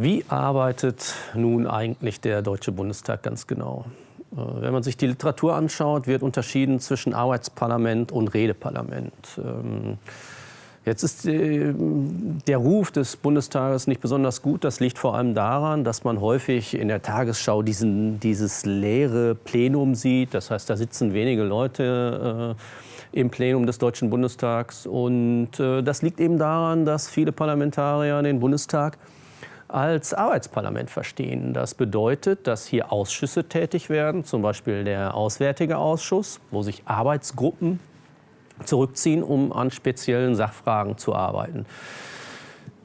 Wie arbeitet nun eigentlich der Deutsche Bundestag ganz genau? Äh, wenn man sich die Literatur anschaut, wird unterschieden zwischen Arbeitsparlament und Redeparlament. Ähm, jetzt ist äh, der Ruf des Bundestages nicht besonders gut. Das liegt vor allem daran, dass man häufig in der Tagesschau diesen, dieses leere Plenum sieht. Das heißt, da sitzen wenige Leute äh, im Plenum des Deutschen Bundestags. Und das liegt eben daran, dass viele Parlamentarier den Bundestag als Arbeitsparlament verstehen. Das bedeutet, dass hier Ausschüsse tätig werden, zum Beispiel der Auswärtige Ausschuss, wo sich Arbeitsgruppen zurückziehen, um an speziellen Sachfragen zu arbeiten.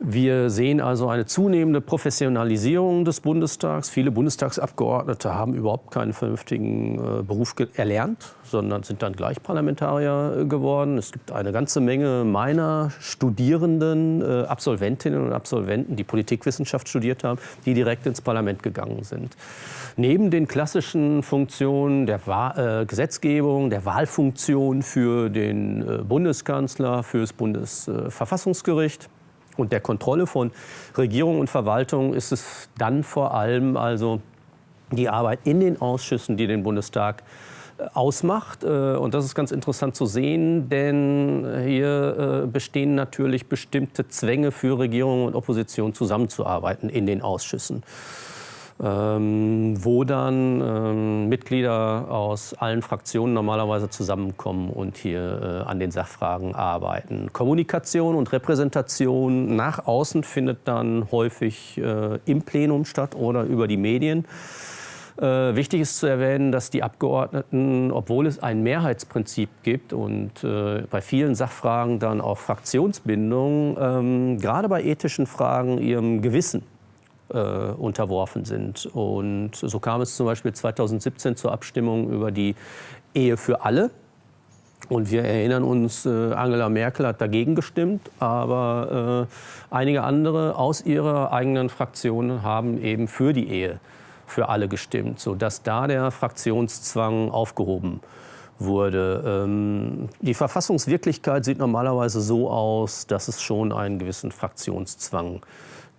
Wir sehen also eine zunehmende Professionalisierung des Bundestags. Viele Bundestagsabgeordnete haben überhaupt keinen vernünftigen äh, Beruf erlernt, sondern sind dann gleich Parlamentarier äh, geworden. Es gibt eine ganze Menge meiner Studierenden, äh, Absolventinnen und Absolventen, die Politikwissenschaft studiert haben, die direkt ins Parlament gegangen sind. Neben den klassischen Funktionen der Wahl, äh, Gesetzgebung, der Wahlfunktion für den äh, Bundeskanzler, für das Bundesverfassungsgericht, und der Kontrolle von Regierung und Verwaltung ist es dann vor allem also die Arbeit in den Ausschüssen, die den Bundestag äh, ausmacht. Äh, und das ist ganz interessant zu sehen, denn hier äh, bestehen natürlich bestimmte Zwänge für Regierung und Opposition zusammenzuarbeiten in den Ausschüssen wo dann ähm, Mitglieder aus allen Fraktionen normalerweise zusammenkommen und hier äh, an den Sachfragen arbeiten. Kommunikation und Repräsentation nach außen findet dann häufig äh, im Plenum statt oder über die Medien. Äh, wichtig ist zu erwähnen, dass die Abgeordneten, obwohl es ein Mehrheitsprinzip gibt und äh, bei vielen Sachfragen dann auch Fraktionsbindung, ähm, gerade bei ethischen Fragen ihrem Gewissen unterworfen sind. Und so kam es zum Beispiel 2017 zur Abstimmung über die Ehe für alle. Und wir erinnern uns, äh, Angela Merkel hat dagegen gestimmt, aber äh, einige andere aus ihrer eigenen Fraktion haben eben für die Ehe für alle gestimmt, sodass da der Fraktionszwang aufgehoben wurde. Ähm, die Verfassungswirklichkeit sieht normalerweise so aus, dass es schon einen gewissen Fraktionszwang gibt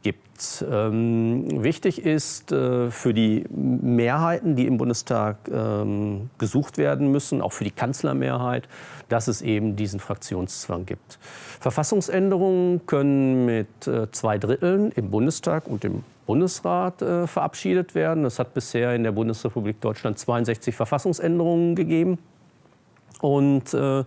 gibt. Ähm, wichtig ist äh, für die Mehrheiten, die im Bundestag ähm, gesucht werden müssen, auch für die Kanzlermehrheit, dass es eben diesen Fraktionszwang gibt. Verfassungsänderungen können mit äh, zwei Dritteln im Bundestag und im Bundesrat äh, verabschiedet werden. Es hat bisher in der Bundesrepublik Deutschland 62 Verfassungsänderungen gegeben. Und äh,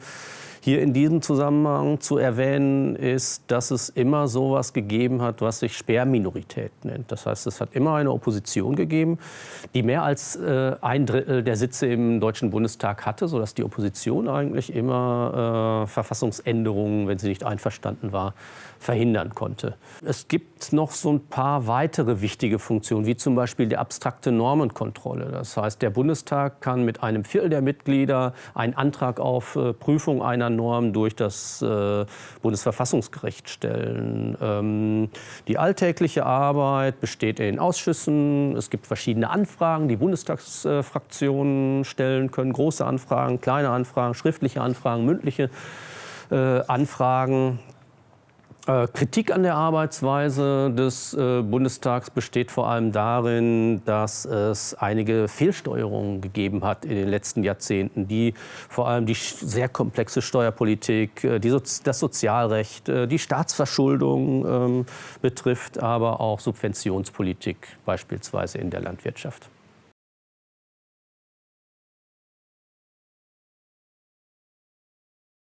hier in diesem Zusammenhang zu erwähnen ist, dass es immer so etwas gegeben hat, was sich Sperrminorität nennt. Das heißt, es hat immer eine Opposition gegeben, die mehr als äh, ein Drittel der Sitze im Deutschen Bundestag hatte, sodass die Opposition eigentlich immer äh, Verfassungsänderungen, wenn sie nicht einverstanden war, verhindern konnte. Es gibt noch so ein paar weitere wichtige Funktionen, wie zum Beispiel die abstrakte Normenkontrolle. Das heißt, der Bundestag kann mit einem Viertel der Mitglieder einen Antrag auf äh, Prüfung einer Norm durch das äh, Bundesverfassungsgericht stellen. Ähm, die alltägliche Arbeit besteht in Ausschüssen. Es gibt verschiedene Anfragen, die Bundestagsfraktionen stellen können. Große Anfragen, kleine Anfragen, schriftliche Anfragen, mündliche äh, Anfragen. Äh, Kritik an der Arbeitsweise des äh, Bundestags besteht vor allem darin, dass es einige Fehlsteuerungen gegeben hat in den letzten Jahrzehnten, die vor allem die sehr komplexe Steuerpolitik, äh, die das Sozialrecht, die Staatsverschuldung ähm, betrifft, aber auch Subventionspolitik beispielsweise in der Landwirtschaft.